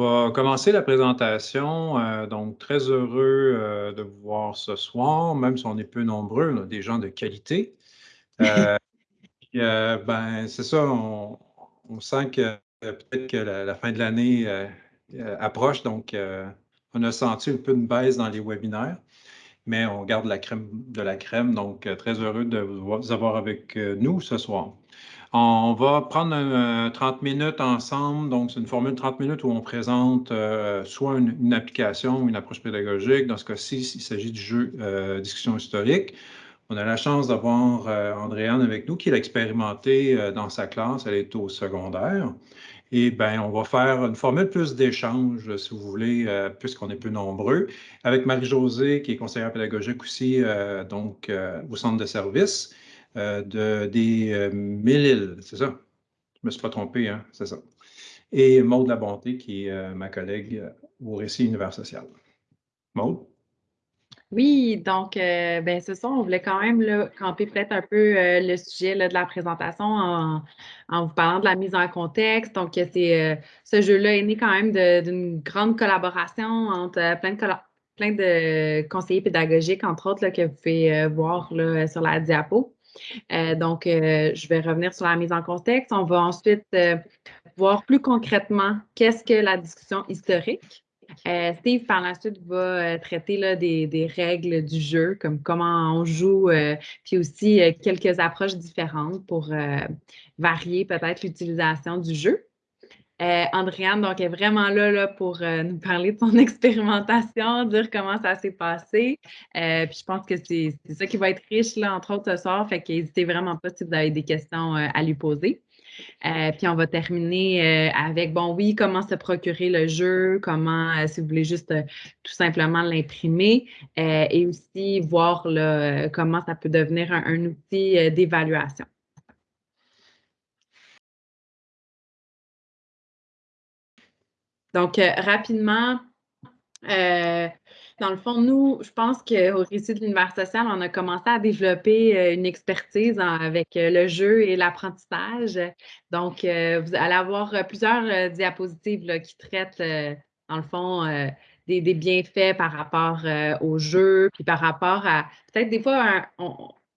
va commencer la présentation. Euh, donc, très heureux euh, de vous voir ce soir, même si on est peu nombreux, on a des gens de qualité. Euh, ben, c'est ça, on, sent que peut-être que la, fin de l'année approche, donc on a senti un peu une baisse dans les webinaires, mais on garde la crème de la crème, donc très heureux de vous avoir avec nous ce soir. On va prendre 30 minutes ensemble. Donc, c'est une formule de 30 minutes où on présente euh, soit une, application une approche pédagogique. Dans ce cas-ci, il s'agit du jeu euh, discussion historique. On a la chance d'avoir euh, Andréane avec nous qui l'a expérimenté dans sa classe. Elle est au secondaire. Et bien, on va faire une formule plus d'échange, si vous voulez, puisqu'on est peu nombreux, avec Marie-Josée, qui est conseillère pédagogique aussi, donc au centre de service. Euh, de, des euh, mille c'est ça? Je ne me suis pas trompé, hein? c'est ça. Et Maude Labonté, qui est euh, ma collègue au Récit Univers Social. Maude? Oui, donc, ben, ce soir, on voulait quand même là, camper peut-être un peu le sujet de la présentation en, vous parlant de la mise en contexte. Donc, c'est, ce jeu-là est né quand même d'une grande collaboration entre plein de, plein de conseillers pédagogiques, entre autres, là, que vous pouvez voir là, sur la diapo. Euh, donc, euh, je vais revenir sur la mise en contexte. On va ensuite euh, voir plus concrètement qu'est-ce que la discussion historique. Steve, par la suite, va traiter là, des, règles du jeu, comme comment on joue, puis aussi quelques approches différentes pour varier peut-être l'utilisation du jeu. Euh, Andréane, donc, est vraiment là, pour euh, nous parler de son expérimentation, dire comment ça s'est passé. Euh, puis je pense que c'est ça qui va être riche, là, entre autres, ce soir. Fait qu'hésitez vraiment pas si vous avez des questions à lui poser. puis on va terminer avec, bon, oui, comment se procurer le jeu, comment, si vous voulez juste tout simplement l'imprimer, et aussi voir comment ça peut devenir un outil d'évaluation. Donc, euh, rapidement, euh, dans le fond, nous, je pense qu'au récit de l'univers social, on a commencé à développer euh, une expertise avec le jeu et l'apprentissage. Donc, vous allez avoir plusieurs diapositives qui traitent, dans le fond, des, bienfaits par rapport au jeu, puis par rapport à peut-être des fois,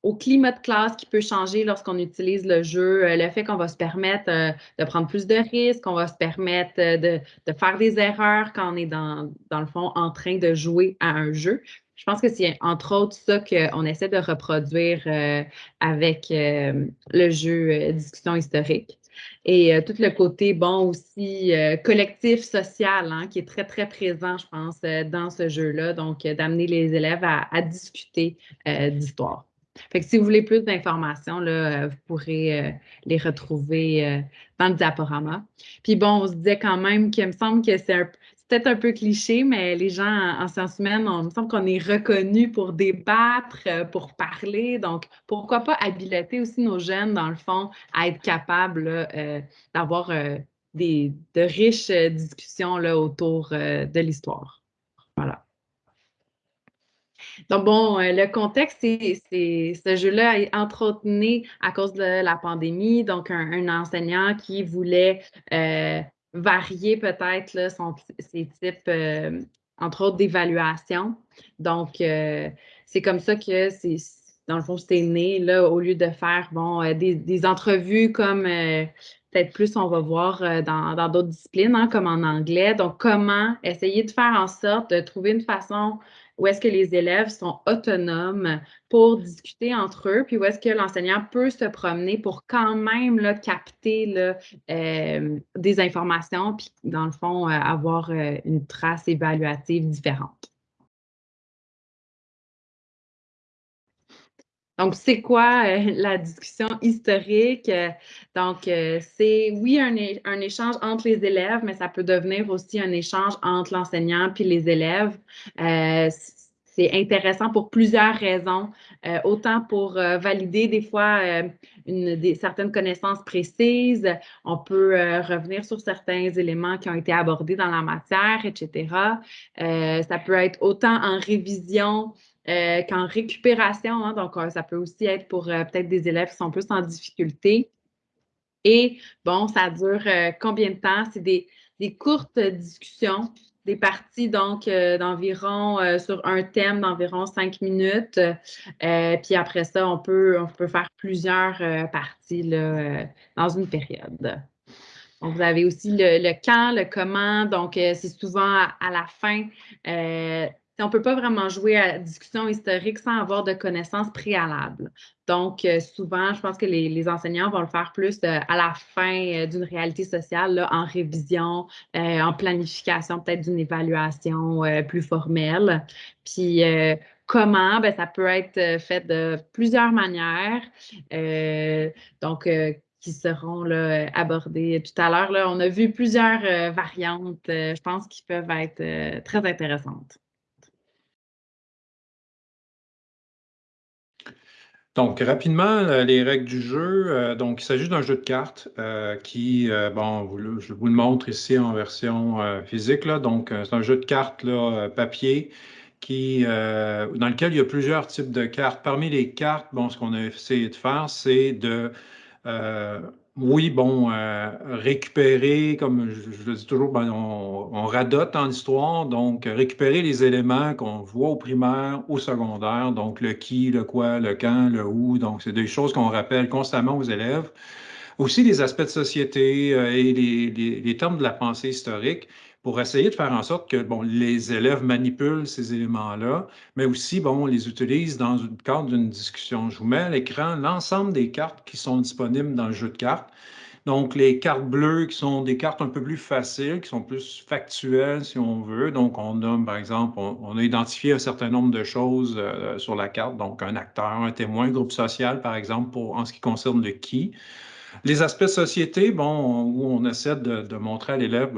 au climat de classe qui peut changer lorsqu'on utilise le jeu, euh, le fait qu'on va se permettre euh, de prendre plus de risques, qu'on va se permettre euh, de, faire des erreurs quand on est dans, dans le fond en train de jouer à un jeu. Je pense que c'est entre autres ça qu'on essaie de reproduire avec le jeu discussion historique. Et tout le côté, bon, aussi collectif, social, hein, qui est très, très présent, je pense, dans ce jeu-là. Donc, d'amener les élèves à discuter d'histoire. Si vous voulez plus d'informations, là, euh, vous pourrez euh, les retrouver euh, dans le diaporama. Puis bon, on se disait quand même qu'il me semble que c'est peut-être un peu cliché, mais les gens en, sciences humaines, on me semble qu'on est reconnus pour débattre, pour parler. Donc, pourquoi pas habiliter aussi nos jeunes, dans le fond, à être capables d'avoir des, de riches discussions là, autour de l'histoire. Voilà. Donc, bon, euh, le contexte, c'est ce jeu-là est entretenu à cause de la pandémie. Donc, un, enseignant qui voulait euh, varier peut-être ses types, euh, entre autres, d'évaluation. Donc, c'est comme ça que c'est, dans le fond, c'est né, là, au lieu de faire, bon, des, entrevues comme peut-être plus on va voir dans d'autres disciplines, hein, comme en anglais. Donc, comment essayer de faire en sorte de trouver une façon où est-ce que les élèves sont autonomes pour discuter entre eux, puis où est-ce que l'enseignant peut se promener pour quand même capter euh, des informations, puis dans le fond, euh, avoir euh, une trace évaluative différente. Donc, c'est quoi euh, la discussion historique? Donc, euh, c'est oui un, échange entre les élèves, mais ça peut devenir aussi un échange entre l'enseignant puis les élèves. Euh, c'est intéressant pour plusieurs raisons, autant pour valider des fois des, certaines connaissances précises, on peut revenir sur certains éléments qui ont été abordés dans la matière, etc. ça peut être autant en révision euh, qu'en récupération. Hein, donc, euh, ça peut aussi être pour euh, peut-être des élèves qui sont plus en difficulté. Et bon, ça dure combien de temps? C'est des courtes discussions des parties donc euh, d'environ euh, sur un thème d'environ cinq minutes. Euh, puis après ça, on peut, on peut faire plusieurs parties là, dans une période. Donc, vous avez aussi le, quand, le comment. Donc, c'est souvent à, la fin on ne peut pas vraiment jouer à discussion historique sans avoir de connaissances préalables. Donc, euh, souvent, je pense que les, enseignants vont le faire plus euh, à la fin euh, d'une réalité sociale, en révision, en planification peut-être d'une évaluation plus formelle. Puis, comment? Ben, ça peut être fait de plusieurs manières. donc, qui seront là, abordées tout à l'heure. On a vu plusieurs variantes, je pense, qui peuvent être très intéressantes. Donc, rapidement, les règles du jeu. Euh, donc, il s'agit d'un jeu de cartes euh, qui, euh, bon, je vous le montre ici en version physique. Là. Donc, c'est un jeu de cartes là, papier qui, dans lequel il y a plusieurs types de cartes. Parmi les cartes, bon, ce qu'on a essayé de faire, c'est de oui, bon, euh, récupérer, comme je, le dis toujours, ben, on, radote en histoire, donc récupérer les éléments qu'on voit au primaire, au secondaire, donc le qui, le quoi, le quand, le où, donc c'est des choses qu'on rappelle constamment aux élèves. Aussi les aspects de société euh, et les, les, termes de la pensée historique pour essayer de faire en sorte que bon, les élèves manipulent ces éléments-là, mais aussi bon, les utilisent dans le cadre d'une discussion. Je vous mets à l'écran l'ensemble des cartes qui sont disponibles dans le jeu de cartes. Donc, les cartes bleues qui sont des cartes un peu plus faciles, qui sont plus factuelles, si on veut. Donc, on a, par exemple, on, a identifié un certain nombre de choses euh, sur la carte. Donc, un acteur, un témoin, un groupe social, par exemple, pour, en ce qui concerne le qui. Les aspects société, bon, où on essaie de montrer à l'élève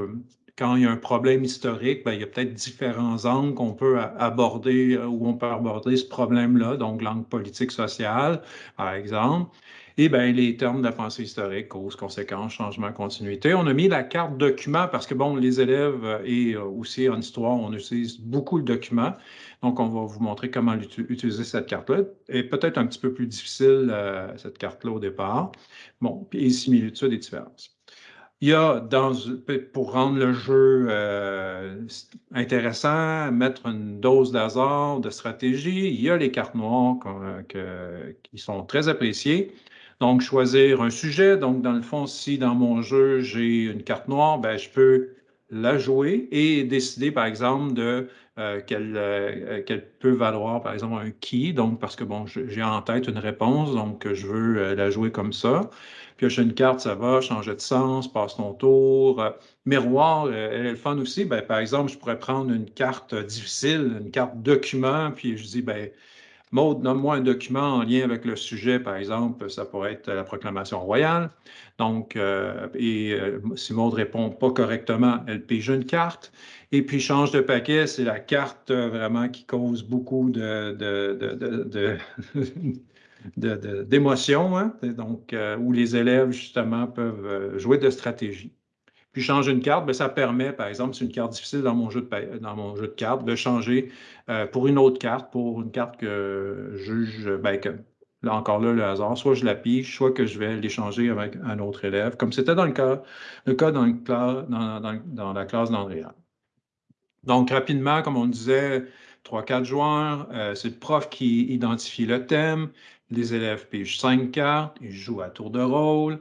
quand il y a un problème historique, ben, il y a peut-être différents angles qu'on peut aborder, euh, où on peut aborder ce problème-là, donc l'angle politique social, par exemple. Et bien, les termes de la pensée historique, cause, conséquence, changement, continuité. On a mis la carte document parce que, bon, les élèves euh, et euh, aussi en histoire, on utilise beaucoup le document. Donc, on va vous montrer comment utiliser cette carte-là. Et peut-être un petit peu plus difficile, cette carte-là au départ. Bon, puis similitudes et différences. Il y a, dans, pour rendre le jeu euh, intéressant, mettre une dose d'hasard, de stratégie, il y a les cartes noires qui sont très appréciées. Donc, choisir un sujet. Donc, dans le fond, si dans mon jeu, j'ai une carte noire, ben, je peux la jouer et décider, par exemple, de euh, euh, qu'elle peut valoir, par exemple, un qui. Donc, parce que, bon, j'ai en tête une réponse, donc je veux la jouer comme ça. Piocher une carte, ça va, changer de sens, passe ton tour. Euh, miroir, euh, elle est le fun aussi. Ben, par exemple, je pourrais prendre une carte difficile, une carte document, puis je dis, ben, Maud, donne-moi un document en lien avec le sujet, par exemple, ça pourrait être la proclamation royale. Donc, euh, et si Maud répond pas correctement, elle pige une carte. Et puis, change de paquet, c'est la carte vraiment qui cause beaucoup de, de d'émotion, hein, donc euh, où les élèves justement peuvent euh, jouer de stratégie. Puis changer une carte, bien, ça permet, par exemple, c'est une carte difficile dans mon jeu de, dans mon jeu de cartes, de changer euh, pour une autre carte, pour une carte que je juge, bien, là encore là, le hasard, soit je la pige, soit que je vais l'échanger avec un autre élève, comme c'était dans le cas, le cas dans, la classe d'Andréa. Donc, rapidement, comme on disait, 3-4 joueurs, c'est le prof qui identifie le thème, les élèves pigent cinq cartes, ils jouent à tour de rôle.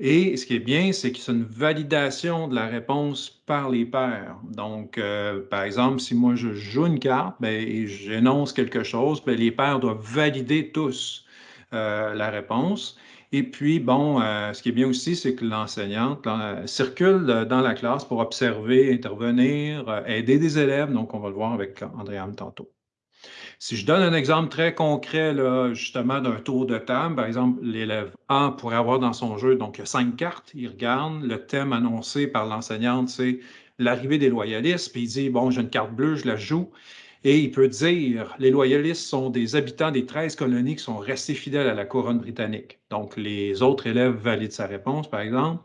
Et ce qui est bien, c'est que c'est une validation de la réponse par les pairs. Donc, euh, par exemple, si moi je joue une carte ben, et j'énonce quelque chose, ben, les pairs doivent valider tous euh, la réponse. Et puis, bon, euh, ce qui est bien aussi, c'est que l'enseignante circule dans la classe pour observer, intervenir, aider des élèves. Donc, on va le voir avec Andréane tantôt. Si je donne un exemple très concret, là, justement, d'un tour de table, par exemple, l'élève A pourrait avoir dans son jeu, donc cinq cartes, il regarde, le thème annoncé par l'enseignante, c'est l'arrivée des loyalistes, puis il dit, bon, j'ai une carte bleue, je la joue. Et il peut dire, les loyalistes sont des habitants des 13 colonies qui sont restés fidèles à la couronne britannique. Donc, les autres élèves valident sa réponse, par exemple.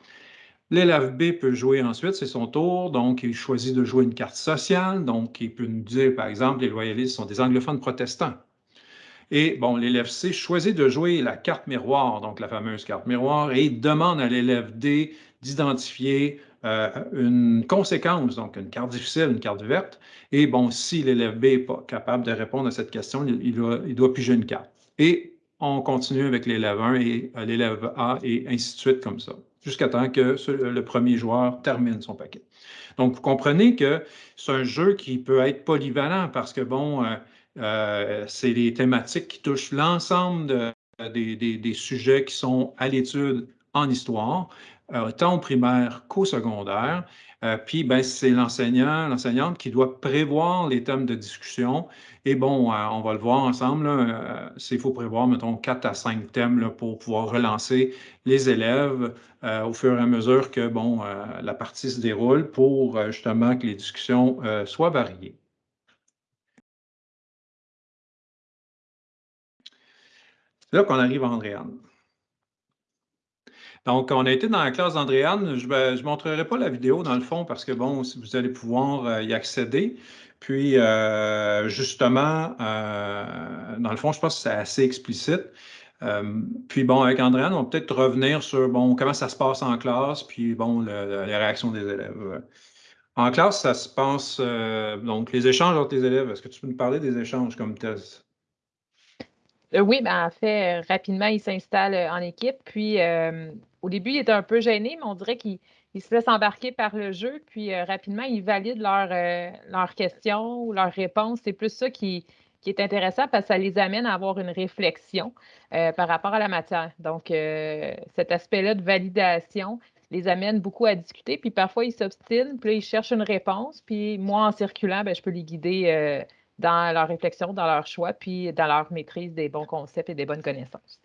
L'élève B peut jouer ensuite, c'est son tour, donc il choisit de jouer une carte sociale, donc il peut nous dire, par exemple, les loyalistes sont des anglophones protestants. Et bon, l'élève C choisit de jouer la carte miroir, donc la fameuse carte miroir, et demande à l'élève D d'identifier une conséquence, donc une carte difficile, une carte verte. Et bon, si l'élève B n'est pas capable de répondre à cette question, il, doit, il doit piger une carte. Et on continue avec l'élève 1 et l'élève A et ainsi de suite comme ça, jusqu'à temps que le premier joueur termine son paquet. Donc, vous comprenez que c'est un jeu qui peut être polyvalent parce que, bon, euh, c'est des thématiques qui touchent l'ensemble des, sujets qui sont à l'étude en histoire, euh, tant au primaire qu'au secondaire. Euh, puis, ben, c'est l'enseignant, l'enseignante qui doit prévoir les thèmes de discussion. Et bon, on va le voir ensemble, il faut prévoir, mettons, quatre à cinq thèmes pour pouvoir relancer les élèves au fur et à mesure que, bon, la partie se déroule pour justement que les discussions soient variées. C'est là qu'on arrive à Andréane. Donc, on a été dans la classe d'Andréane. Je ne montrerai pas la vidéo dans le fond parce que, bon, vous allez pouvoir euh, y accéder. Puis, euh, justement, euh, dans le fond, je pense que c'est assez explicite. puis, bon, avec Andréane, on va peut-être revenir sur, bon, comment ça se passe en classe, puis, bon, les réactions des élèves. En classe, ça se passe, donc, les échanges entre les élèves. Est-ce que tu peux nous parler des échanges comme thèse? Euh, oui, ben, en fait, rapidement, il s'installe euh, en équipe. Puis, au début, il était un peu gêné, mais on dirait qu'il se laisse embarquer par le jeu. Puis, rapidement, il valide leurs questions ou leurs réponses. C'est plus ça qui, est intéressant parce que ça les amène à avoir une réflexion par rapport à la matière. Donc, cet aspect-là de validation les amène beaucoup à discuter. Puis, parfois, ils s'obstinent. Puis, ils cherchent une réponse. Puis, moi, en circulant, ben, je peux les guider dans leur réflexion, dans leur choix, puis dans leur maîtrise des bons concepts et des bonnes connaissances.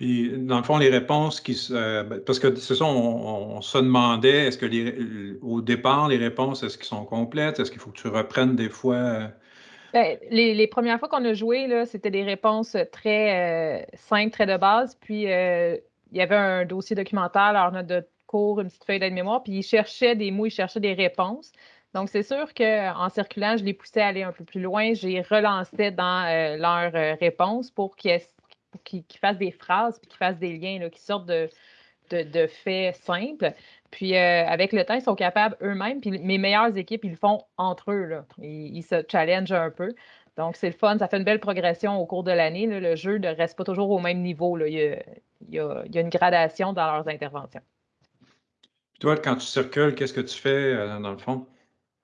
Puis, dans le fond, les réponses qui se. Ben, parce que c'est ça, on, se demandait, est-ce que les, au départ, les réponses, est-ce qu'elles sont complètes? Est-ce qu'il faut que tu reprennes des fois? Euh? Ben, les, premières fois qu'on a joué, c'était des réponses très euh, simples, très de base. Puis, euh, il y avait un dossier documentaire, leur note de cours, une petite feuille d'aide-mémoire, puis ils cherchaient des mots, ils cherchaient des réponses. Donc, c'est sûr qu'en circulant, je les poussais à aller un peu plus loin. J'ai relancé dans euh, leurs euh, réponses pour qu'ils fassent des phrases puis qu'ils fassent des liens qui sortent de, de, faits simples. Puis, euh, avec le temps, ils sont capables eux-mêmes. Puis, mes meilleures équipes, ils le font entre eux. Là. Ils, se challengent un peu. Donc, c'est le fun. Ça fait une belle progression au cours de l'année. Le jeu ne reste pas toujours au même niveau. Là. Il, y a, une gradation dans leurs interventions. Puis toi, quand tu circules, qu'est-ce que tu fais dans le fond?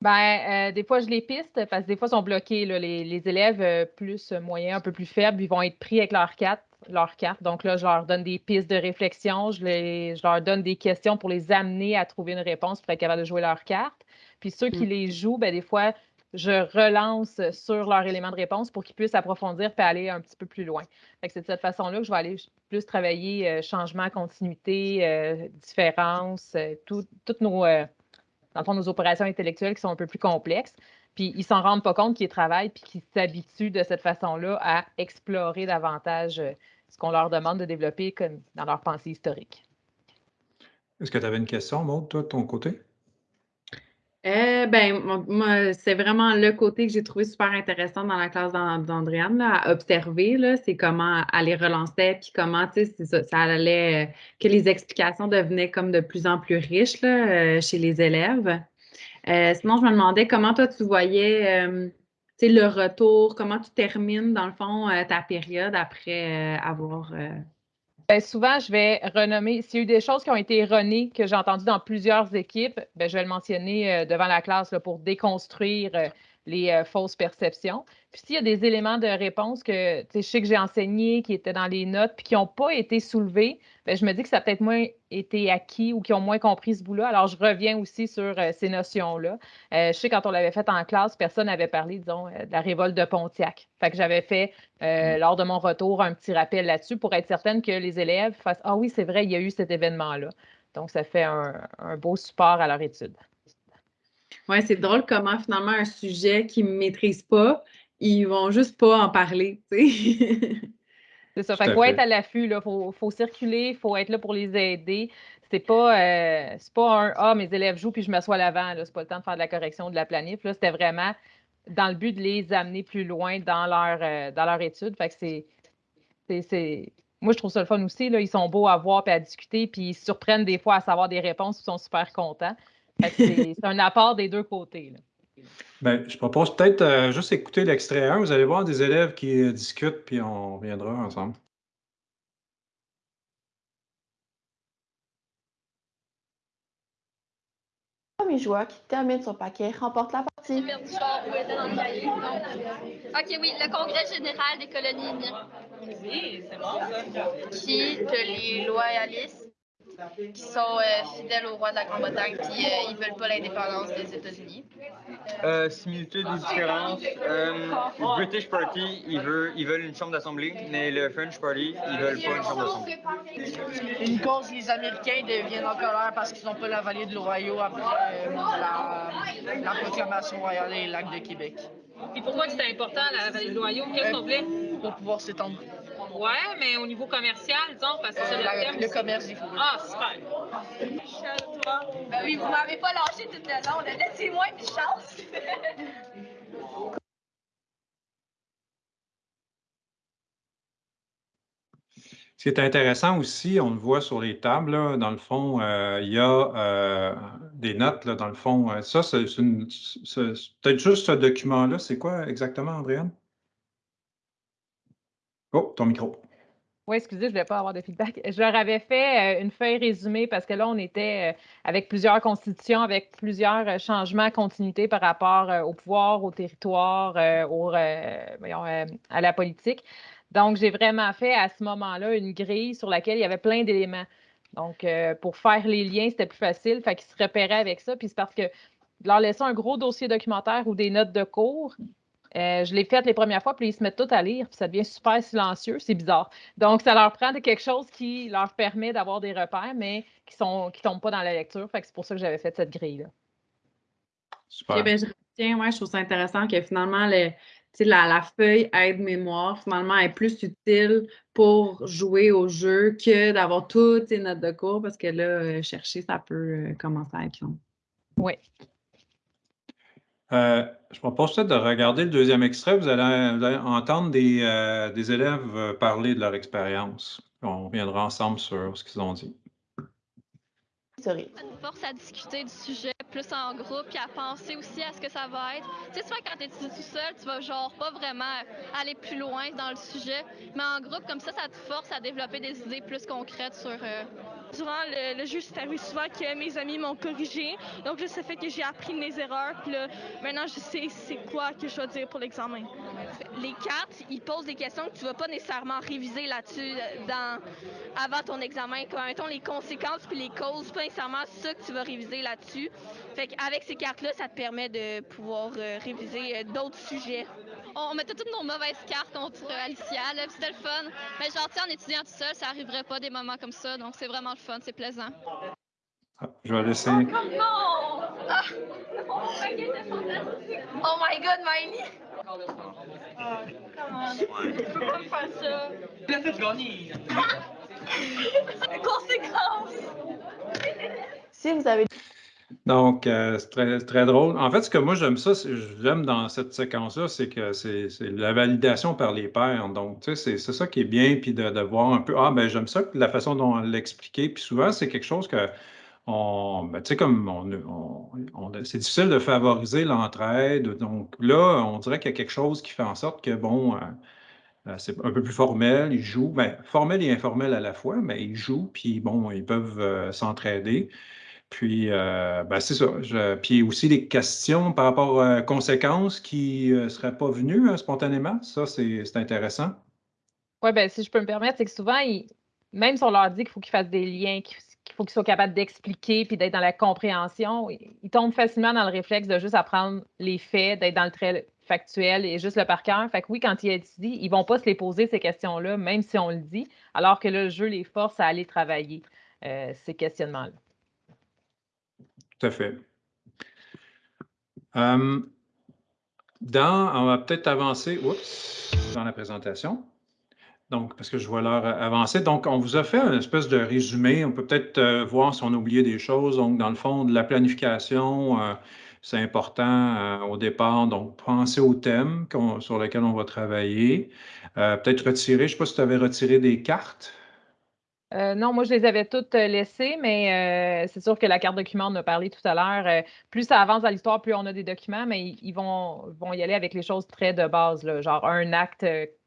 Ben, euh, des fois, je les piste parce que des fois, ils sont bloqués. Les, élèves euh, plus moyens, un peu plus faibles, ils vont être pris avec leur carte, leur carte. Donc là, je leur donne des pistes de réflexion, je, je leur donne des questions pour les amener à trouver une réponse pour être capable de jouer leur carte. Puis ceux qui mm. les jouent, ben, des fois, je relance sur leur élément de réponse pour qu'ils puissent approfondir et aller un petit peu plus loin. C'est de cette façon-là que je vais aller plus travailler euh, changement, continuité, différence, toutes nos dans le fond, nos opérations intellectuelles qui sont un peu plus complexes. Puis ils s'en rendent pas compte qu'ils travaillent puis qu'ils s'habituent de cette façon-là à explorer davantage euh, ce qu'on leur demande de développer comme dans leur pensée historique. Est-ce que tu avais une question, Maud, toi, de ton côté? Euh, ben, moi, c'est vraiment le côté que j'ai trouvé super intéressant dans la classe d'Andréane, à observer, c'est comment elle les relançait, puis comment, tu sais, ça, allait, euh, que les explications devenaient comme de plus en plus riches là, euh, chez les élèves. sinon, je me demandais comment toi, tu voyais, tu sais, le retour, comment tu termines, dans le fond, ta période après avoir ben, souvent, je vais renommer, s'il y a eu des choses qui ont été erronées, que j'ai entendues dans plusieurs équipes, ben, je vais le mentionner euh, devant la classe pour déconstruire euh, les euh, fausses perceptions. Puis s'il y a des éléments de réponse que je sais que j'ai enseigné, qui étaient dans les notes, puis qui n'ont pas été soulevés, bien, je me dis que ça a peut-être moins été acquis ou qui ont moins compris ce bout-là. Alors, je reviens aussi sur euh, ces notions-là. Euh, je sais quand on l'avait fait en classe, personne n'avait parlé, disons, de la révolte de Pontiac. Fait que j'avais fait, mmh. lors de mon retour, un petit rappel là-dessus pour être certaine que les élèves fassent Ah oui, c'est vrai, il y a eu cet événement-là. Donc, ça fait un, un beau support à leur étude. Oui, c'est drôle comment finalement un sujet qu'ils ne maîtrisent pas, ils vont juste pas en parler. c'est ça. Fait faut être à l'affût, il faut, circuler, il faut être là pour les aider. C'est pas, euh, pas un Ah, mes élèves jouent puis je m'assois à l'avant. C'est pas le temps de faire de la correction de la planif. Là, c'était vraiment dans le but de les amener plus loin dans leur, euh, dans leur étude. Fait que c'est, moi, je trouve ça le fun aussi. Là. Ils sont beaux à voir et à discuter, puis ils se surprennent des fois à savoir des réponses, ils sont super contents. C'est un apport des deux côtés. Bien, je propose peut-être euh, juste écouter l'extrait 1. Vous allez voir des élèves qui euh, discutent, puis on reviendra ensemble. Premier joueur qui termine son paquet remporte la partie. Ok, oui, le congrès général des colonies. Oui, c'est bon ça. Qui, que les loyalistes qui sont euh, fidèles au roi de la Grande-Bretagne, puis euh, ils veulent pas l'indépendance des États-Unis. Euh, similitudes ou différences. Euh, le British Party, ils veulent, ils veulent une chambre d'assemblée, mais le French Party, ils veulent pas une chambre d'assemblée. Une cause, les Américains deviennent en colère parce qu'ils n'ont pas la vallée de l'Ohio après euh, la, la proclamation royale et l'acte de Québec. Et pourquoi c'était important, la vallée de l'Ohio? Qu'est-ce qu'on voulait? Pour pouvoir s'étendre. Ouais, mais au niveau commercial, disons, parce que c'est Euh, le la- terme. le commerce des fourrures. Ah, super. Ben oui, vous m'avez pas lâché toute la long. Laissez-moi une chance. Ce qui est intéressant aussi, on le voit sur les tables, là, dans le fond, euh, il y a euh, des notes, là, dans le fond. Ça, c'est peut-être juste ce document-là. C'est quoi exactement, Andréane? Oh, ton micro. Oui, excusez, je ne voulais pas avoir de feedback. Je leur avais fait euh, une feuille résumée parce que là, on était euh, avec plusieurs constitutions, avec plusieurs euh, changements, continuité par rapport au pouvoir, au territoire, à la politique. Donc, j'ai vraiment fait à ce moment-là une grille sur laquelle il y avait plein d'éléments. Donc, pour faire les liens, c'était plus facile. Fait qu'ils se repéraient avec ça. Puis c'est parce que leur laisser un gros dossier documentaire ou des notes de cours, euh, je l'ai fait les premières fois, puis ils se mettent tout à lire, puis ça devient super silencieux. C'est bizarre. Donc, ça leur prend de quelque chose qui leur permet d'avoir des repères, mais qui ne qui tombent pas dans la lecture. Fait que c'est pour ça que j'avais fait cette grille-là. Super. Ok, ben, je retiens, ouais, je trouve ça intéressant que finalement, le, tu sais, la, la feuille aide-mémoire, finalement, est plus utile pour jouer au jeu que d'avoir toutes ces notes de cours, parce que là, euh, chercher, ça peut euh, commencer à être long. Oui. Euh, je propose peut-être de regarder le deuxième extrait. Vous allez, vous allez entendre des, euh, des élèves euh, parler de leur expérience. On reviendra ensemble sur ce qu'ils ont dit. Ça nous force à discuter du sujet plus en groupe, puis à penser aussi à ce que ça va être. Tu sais, souvent quand tu étudies tout seul, tu vas genre pas vraiment aller plus loin dans le sujet, mais en groupe, comme ça, ça te force à développer des idées plus concrètes sur... euh, Durant le, le c'est arrivé souvent que mes amis m'ont corrigé. Donc là, ça fait que j'ai appris mes erreurs. Puis là, maintenant, je sais c'est quoi que je dois dire pour l'examen. Les cartes, ils posent des questions que tu vas pas nécessairement réviser là-dessus euh, avant ton examen. Comme, mettons, les conséquences puis les causes, pas nécessairement ça que tu vas réviser là-dessus. Fait qu'avec ces cartes-là, ça te permet de pouvoir euh, réviser euh, d'autres sujets. On mettait toutes nos mauvaises cartes contre euh, Alicia, là, c'était le fun. Mais genre, en étudiant tout seul, ça arriverait pas des moments comme ça, donc c'est vraiment le fun, c'est plaisant. Ah, je vais laisser. Non! Ah! Oh my god, Miley! Tu peux pas me faire ça. Conséquence! Si vous avez Donc, euh, c'est très, très drôle. En fait, ce que moi j'aime ça, j'aime dans cette séquence-là, c'est que c'est la validation par les pairs. Donc, tu sais, c'est ça qui est bien, puis de, de voir un peu, ah, ben j'aime ça, la façon dont elle l'expliquait. Puis souvent, c'est quelque chose que, on, ben, tu sais, comme on, on- c'est difficile de favoriser l'entraide. Donc là, on dirait qu'il y a quelque chose qui fait en sorte que, bon, euh, euh, c'est un peu plus formel, ils jouent, ben, formel et informel à la fois, mais ils jouent, puis bon, ils peuvent s'entraider. Puis, euh, ben, c'est ça. Je- puis aussi les questions par rapport aux conséquences qui ne seraient pas venues hein, spontanément. Ça, c'est intéressant. Oui, ben, si je peux me permettre, c'est que souvent, ils- même si on leur dit qu'il faut qu'ils fassent des liens, qu'il faut qu'ils soient capables d'expliquer puis d'être dans la compréhension, ils, tombent facilement dans le réflexe de juste apprendre les faits, d'être dans le trait factuel et juste le par cœur. Fait que oui, quand ils étudient, ils vont pas se les poser ces questions-là, même si on le dit, alors que là, le jeu les force à aller travailler euh, ces questionnements-là. Tout à fait. Euh, dans, on va peut-être avancer dans la présentation. Donc, parce que je vois l'heure avancer. Donc, on vous a fait une espèce de résumé. On peut peut-être euh, voir si on a oublié des choses. Donc, dans le fond, la planification, euh, C'est important au départ. Donc, pensez au thème sur lequel on va travailler. Peut-être retirer, je ne sais pas si tu avais retiré des cartes. Euh, non, moi, je les avais toutes euh, laissées, mais euh, c'est sûr que la carte document, on a parlé tout à l'heure. plus ça avance dans l'histoire, plus on a des documents, mais ils vont, vont y aller avec les choses très de base, genre un acte,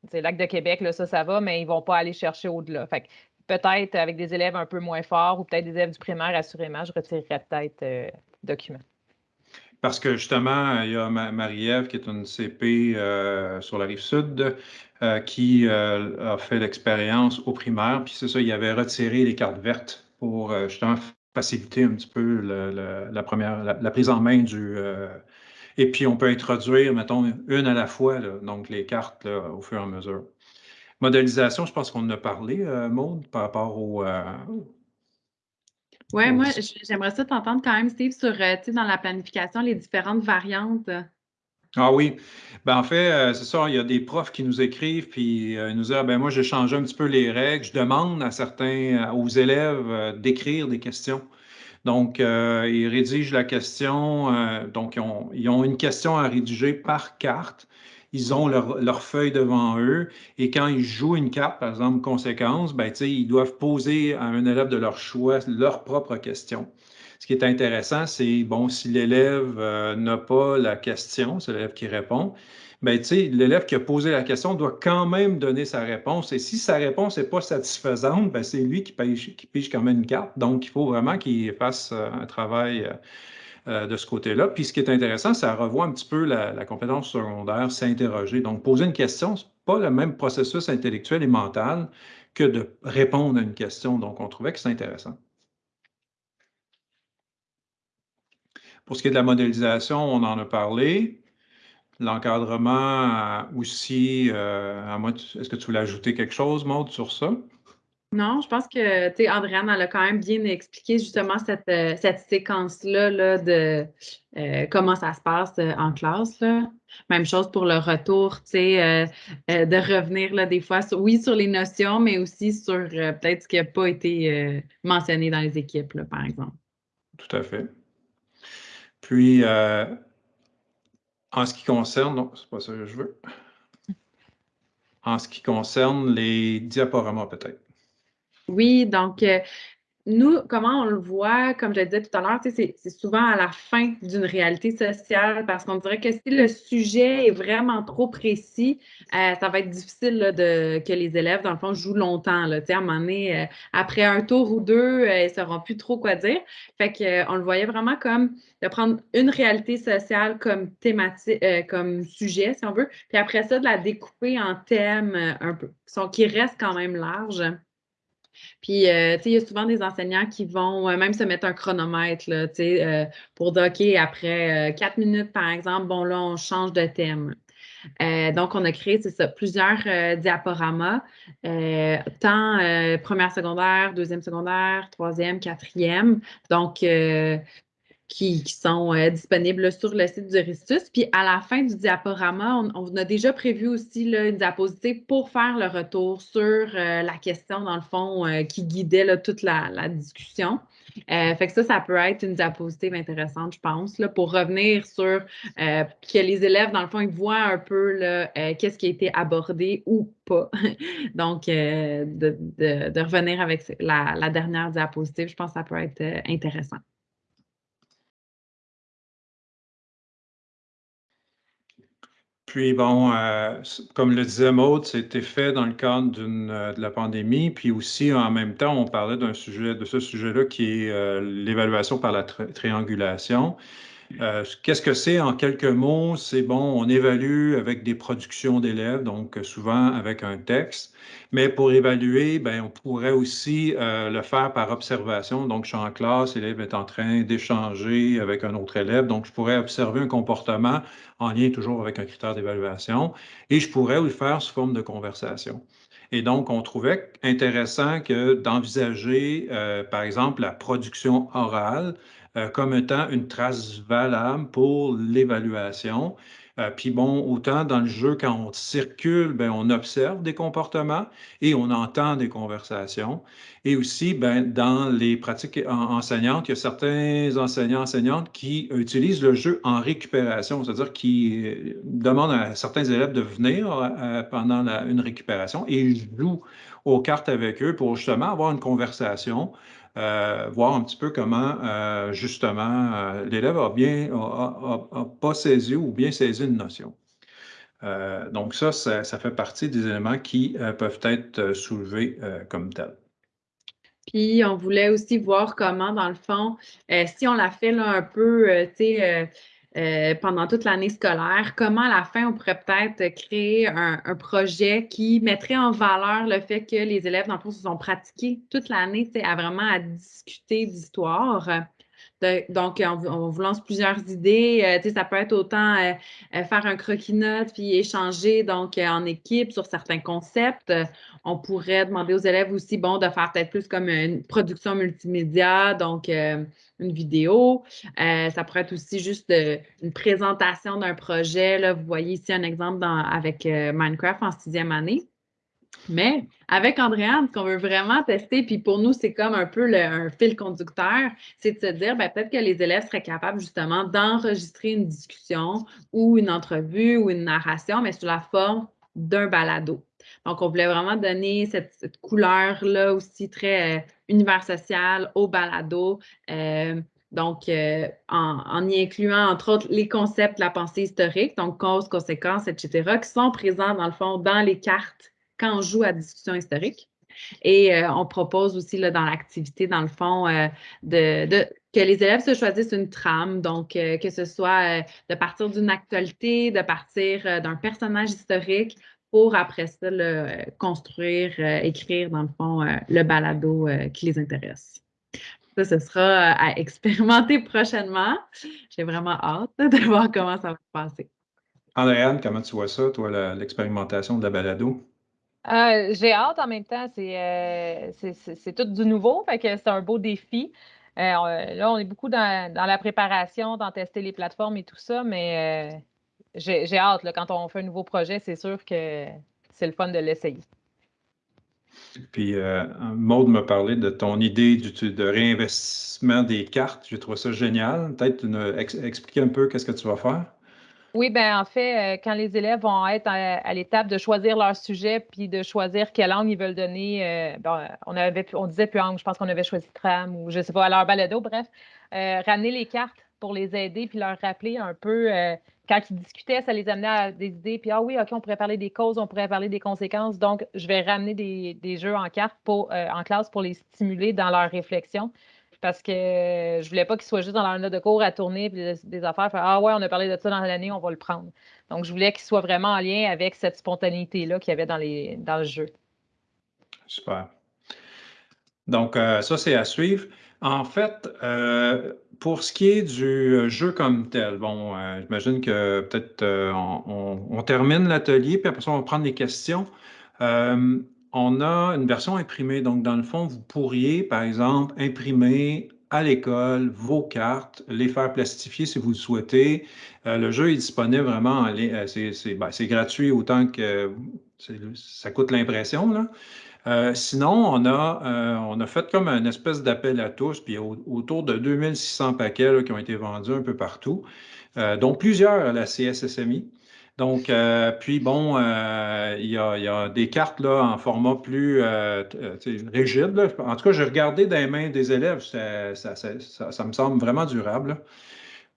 c'est l'acte de Québec, ça, ça va, mais ils ne vont pas aller chercher au-delà. Fait peut-être avec des élèves un peu moins forts ou peut-être des élèves du primaire, assurément, je retirerais peut-être documents. Parce que justement, il y a Marie-Ève qui est une CP sur la rive sud euh, qui euh, a fait l'expérience au primaire. Puis c'est ça, il avait retiré les cartes vertes pour euh, justement faciliter un petit peu la, première, la, prise en main du. et puis on peut introduire, mettons, une à la fois, donc les cartes au fur et à mesure. Modélisation, je pense qu'on en a parlé, Maude, par rapport au. oui, moi, j'aimerais ça t'entendre quand même, Steve, sur, dans la planification, les différentes variantes. Ah oui. Ben, en fait, euh, c'est ça, il y a des profs qui nous écrivent, puis euh, nous disent ah, ben moi, j'ai changé un petit peu les règles. Je demande à certains, aux élèves d'écrire des questions. Donc, euh, ils rédigent la question. donc, ils ont, une question à rédiger par carte. Ils ont leur, feuille devant eux. Et quand ils jouent une carte, par exemple, conséquence, ben, ils doivent poser à un élève de leur choix leur propre question. Ce qui est intéressant, c'est, bon, si l'élève euh, n'a pas la question, c'est l'élève qui répond, bien, tu sais, l'élève qui a posé la question doit quand même donner sa réponse. Et si sa réponse n'est pas satisfaisante, bien, c'est lui qui pige, qui pige quand même une carte. Donc, il faut vraiment qu'il fasse euh, un travail euh, de ce côté-là. Puis, ce qui est intéressant, ça revoit un petit peu la, la compétence secondaire, s'interroger. Donc, poser une question, ce n'est pas le même processus intellectuel et mental que de répondre à une question. Donc, on trouvait que c'est intéressant. Pour ce qui est de la modélisation, on en a parlé. L'encadrement aussi, euh, est-ce que tu voulais ajouter quelque chose, Maude, sur ça? Non, je pense que, tu sais, Andréane, elle a quand même bien expliqué justement cette, euh, séquence-là là, de euh, comment ça se passe en classe. Même chose pour le retour, tu sais, de revenir là, des fois, oui, sur les notions, mais aussi sur peut-être ce qui n'a pas été mentionné dans les équipes, là, par exemple. Tout à fait. Puis, euh, en ce qui concerne, non, c'est pas ça que je veux. En ce qui concerne les diaporamas, peut-être. Oui, donc, euh, nous, comment on le voit, comme je le disais tout à l'heure, c'est souvent à la fin d'une réalité sociale parce qu'on dirait que si le sujet est vraiment trop précis, euh, ça va être difficile de, que les élèves, dans le fond, jouent longtemps. Là, à un moment donné, euh, après un tour ou deux, euh, ils ne sauront plus trop quoi dire. Fait qu'on le voyait vraiment comme de prendre une réalité sociale comme thématique, comme sujet, si on veut, puis après ça, de la découper en thèmes un peu, qui restent quand même larges. Puis, euh, tu sais, il y a souvent des enseignants qui vont euh, même se mettre un chronomètre, là, tu sais, euh, pour dire, OK, après quatre minutes, par exemple, bon, là, on change de thème. donc, on a créé, c'est ça, plusieurs diaporamas, tant première secondaire, deuxième secondaire, troisième, quatrième. Donc, qui, sont euh, disponibles sur le site du Ristus. Puis à la fin du diaporama, on, a déjà prévu aussi une diapositive pour faire le retour sur euh, la question, dans le fond, euh, qui guidait toute la, discussion. fait que ça, ça peut être une diapositive intéressante, je pense, pour revenir sur que les élèves, dans le fond, ils voient un peu qu'est-ce qui a été abordé ou pas. Donc, de, revenir avec la, la dernière diapositive, je pense que ça peut être intéressant. Puis bon, euh, comme le disait Maud, c'était fait dans le cadre euh, de la pandémie. Puis aussi, en même temps, on parlait d'un sujet, de ce sujet-là qui est euh, l'évaluation par la triangulation. Euh, qu'est-ce que c'est en quelques mots? C'est bon, on évalue avec des productions d'élèves, donc souvent avec un texte. Mais pour évaluer, ben, on pourrait aussi euh, le faire par observation. Donc, je suis en classe, l'élève est en train d'échanger avec un autre élève. Donc, je pourrais observer un comportement en lien toujours avec un critère d'évaluation et je pourrais le faire sous forme de conversation. Et donc, on trouvait intéressant que d'envisager, euh, par exemple, la production orale euh, comme étant une trace valable pour l'évaluation. Euh, puis bon, autant dans le jeu, quand on circule, ben, on observe des comportements et on entend des conversations. Et aussi, ben, dans les pratiques enseignantes, il y a certains enseignants, enseignantes qui utilisent le jeu en récupération, c'est-à-dire qui euh, demandent à certains élèves de venir euh, pendant une récupération et jouent aux cartes avec eux pour justement avoir une conversation euh, voir un petit peu comment, euh, justement, euh, l'élève a bien, a, pas saisi ou bien saisi une notion. donc ça, ça, fait partie des éléments qui peuvent être soulevés comme tels. Puis, on voulait aussi voir comment, dans le fond, si on l'a fait là, un peu, tu sais, euh, pendant toute l'année scolaire, comment à la fin on pourrait peut-être créer un, projet qui mettrait en valeur le fait que les élèves, dans le fond, se sont pratiqués toute l'année à vraiment à discuter d'histoire. Donc, on, vous lance plusieurs idées. Euh, ça peut être autant euh, faire un croquis-notes puis échanger donc en équipe sur certains concepts. On pourrait demander aux élèves aussi, bon, de faire peut-être plus comme une production multimédia, donc une vidéo. Euh, ça pourrait être aussi juste une présentation d'un projet. Là, vous voyez ici un exemple avec euh, Minecraft en sixième année. Mais avec Andréane, ce qu'on veut vraiment tester, puis pour nous, c'est comme un peu un fil conducteur, c'est de se dire ben, peut-être que les élèves seraient capables justement d'enregistrer une discussion ou une entrevue ou une narration, mais sous la forme d'un balado. Donc, on voulait vraiment donner cette, couleur-là aussi très euh, univers social au balado. Euh, donc, euh, en, y incluant, entre autres, les concepts de la pensée historique, donc cause, conséquences, etc., qui sont présents, dans le fond, dans les cartes quand on joue à discussion historique. Et on propose aussi dans l'activité, dans le fond, de, que les élèves se choisissent une trame, donc que ce soit de partir d'une actualité, de partir d'un personnage historique pour après ça construire, euh, écrire dans le fond euh, le balado euh, qui les intéresse. Ça, ce sera à expérimenter prochainement. J'ai vraiment hâte de voir comment ça va se passer. Andréane, comment tu vois ça, toi, l'expérimentation de la balado? J'ai hâte en même temps. C'est tout du nouveau, fait que c'est un beau défi. là, on est beaucoup dans, dans, la préparation, dans tester les plateformes et tout ça, mais j'ai hâte. quand on fait un nouveau projet, c'est sûr que c'est le fun de l'essayer. Puis, euh, Maude m'a parlé de ton idée de réinvestissement des cartes. J'ai trouvé ça génial. Peut-être expliquer un peu qu'est-ce que tu vas faire? Oui, ben en fait, euh, quand les élèves vont être à, l'étape de choisir leur sujet puis de choisir quelle langue ils veulent donner, euh, on, avait, on disait Puang, je pense qu'on avait choisi Tram ou je sais pas, à leur balado, bref, ramener les cartes pour les aider puis leur rappeler un peu quand ils discutaient, ça les amenait à des idées. Puis, ah oui, OK, on pourrait parler des causes, on pourrait parler des conséquences. Donc, je vais ramener des, jeux en carte pour, euh, en classe pour les stimuler dans leur réflexion. Parce que je ne voulais pas qu'ils soient juste dans leur note de cours à tourner puis des, affaires. ah ouais, on a parlé de ça dans l'année, on va le prendre. Donc, je voulais qu'ils soient vraiment en lien avec cette spontanéité-là qu'il y avait dans, les, dans le jeu. Super. Donc, euh, ça, c'est à suivre. En fait, euh, pour ce qui est du euh, jeu comme tel, bon, euh, j'imagine que peut-être on, termine l'atelier, puis après ça, on va prendre des questions. On a une version imprimée, donc dans le fond, vous pourriez, par exemple, imprimer à l'école vos cartes, les faire plastifier si vous le souhaitez. le jeu est disponible vraiment en ligne. Ben, c'est gratuit autant que ça coûte l'impression. Euh, sinon, on a, euh, fait comme une espèce d'appel à tous, puis autour de 2600 paquets qui ont été vendus un peu partout, euh, dont plusieurs à la CSSMI. Donc, puis bon, il y, a, des cartes là, en format plus rigide. En tout cas, j'ai regardé dans les mains des élèves, ça, me semble vraiment durable.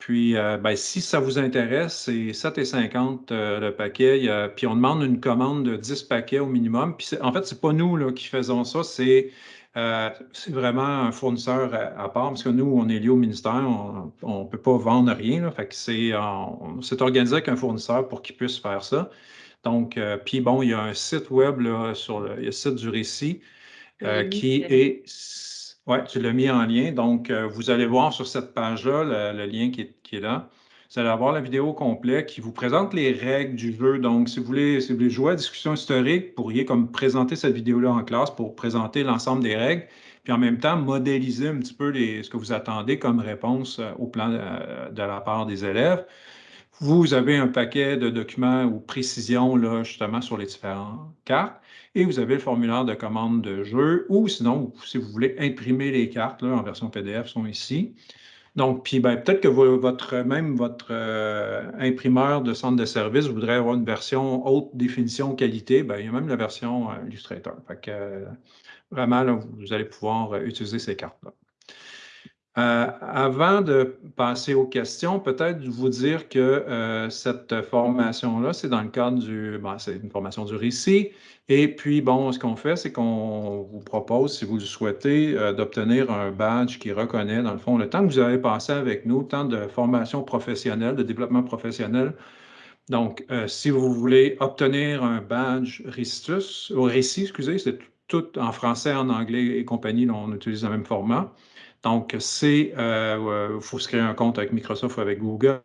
Puis, euh, ben, si ça vous intéresse, c'est 7,50 euh, le paquet. puis, on demande une commande de 10 paquets au minimum. Puis, en fait, ce n'est pas nous qui faisons ça, euh, c'est vraiment un fournisseur à, part, parce que nous, on est lié au ministère, on ne peut pas vendre rien. Là, fait que c'est, on s'est organisé avec un fournisseur pour qu'il puisse faire ça. Donc, puis bon, il y a un site web là, sur le, site du récit qui est oui, tu l'as mis en lien. Donc, euh, vous allez voir sur cette page-là le, lien qui est, là. Vous allez avoir la vidéo complète qui vous présente les règles du jeu. Donc, si vous voulez, jouer à discussion historique, vous pourriez comme présenter cette vidéo-là en classe pour présenter l'ensemble des règles, puis en même temps modéliser un petit peu ce que vous attendez comme réponse euh, au plan de, la part des élèves. vous avez un paquet de documents ou précisions là, justement sur les différentes cartes et vous avez le formulaire de commande de jeu ou sinon, si vous voulez imprimer les cartes là, en version PDF, sont ici. Donc, puis ben, peut-être que votre, même votre euh, imprimeur de centre de service voudrait avoir une version haute définition qualité. Ben, il y a même la version euh, Illustrator. Fait que, euh, vraiment, vous allez pouvoir utiliser ces cartes-là. Avant de passer aux questions, peut-être vous dire que cette formation-là, c'est dans le cadre du, ben, c'est une formation du récit. Et puis, bon, ce qu'on fait, c'est qu'on vous propose, si vous le souhaitez, euh, d'obtenir un badge qui reconnaît, dans le fond, le temps que vous avez passé avec nous, temps de formation professionnelle, de développement professionnel. Donc, euh, si vous voulez obtenir un badge Ristus, au récit, excusez, c'est tout en français, en anglais et compagnie, on utilise le même format. Donc, c'est, il euh, faut se créer un compte avec Microsoft ou avec Google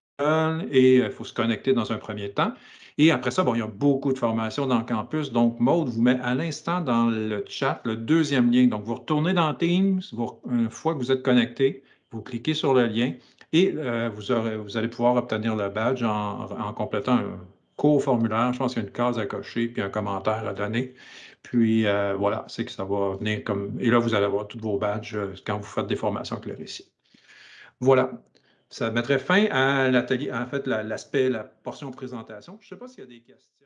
et il faut se connecter dans un premier temps. Et après ça, bon, il y a beaucoup de formations dans le campus. Donc, Maude vous met à l'instant dans le chat le deuxième lien. Donc, vous retournez dans Teams, une fois que vous êtes connecté, vous cliquez sur le lien et euh, vous, aurez, vous, allez pouvoir obtenir le badge en, complétant un court formulaire. Je pense qu'il y a une case à cocher puis un commentaire à donner. Puis euh, voilà, c'est que ça va venir comme. Et là, vous allez avoir tous vos badges euh, quand vous faites des formations avec le récit. Voilà. Ça mettrait fin à l'atelier, en fait, l'aspect, la portion présentation. Je ne sais pas s'il y a des questions.